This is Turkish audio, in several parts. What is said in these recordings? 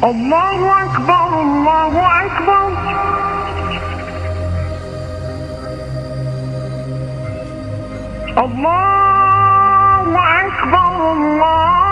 Allahu Akbar, Allahu Akbar. Allahu Akbar, Allahu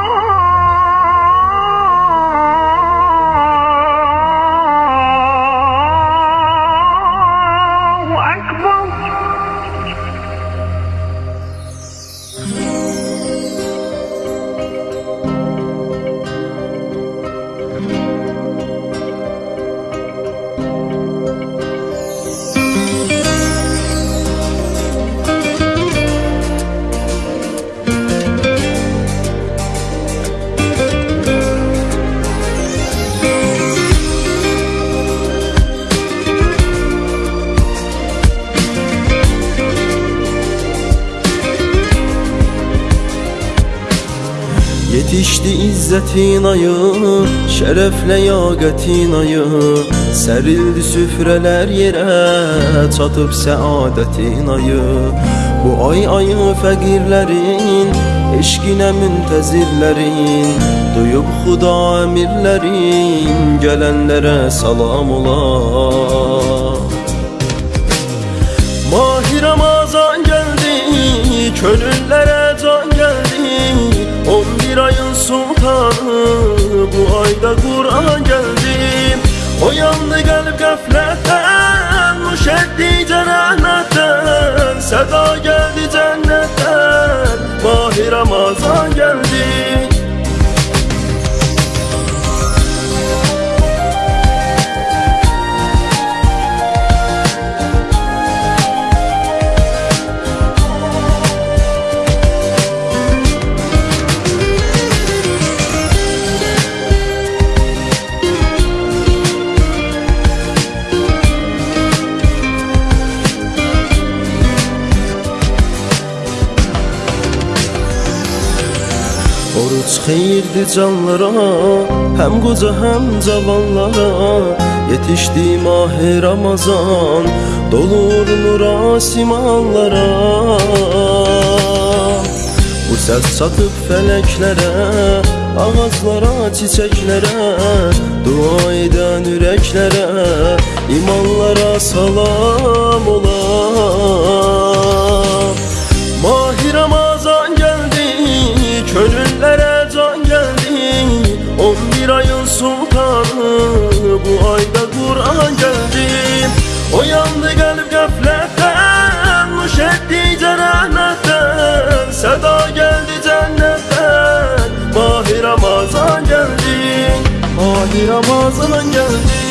Yetişti izzetin ayı, şerefle yagetin ayı Serildi süfreler yere, çatıp saadetin ayı Bu ay ayı fəqirlərin, eşqinə müntəzirlərin Duyub xuda əmirlərin, gələnlərə salam ola. Mahi Ramazan geldi, könüllere sultanı, bu ayda Kur'an geldi. Oyandı kalp gafletten, nuş etti cennetten Seda geldi Oruç xeyirdi canlara Hem qoca hem cavanlara. Yetişdi mahi Ramazan Dolur nura simanlara Bu səs çatıb fələklərə Ağaclara, çiçəklərə. Dua edən ürəklərə İmanlara salam ola 11 ayın sultanı Bu ayda Kur'an geldi. Oyandı kalp gafletten Nuş etti cennetten. Seda geldi cennetten Mahi Ramazan geldi. Mahi Ramazan geldi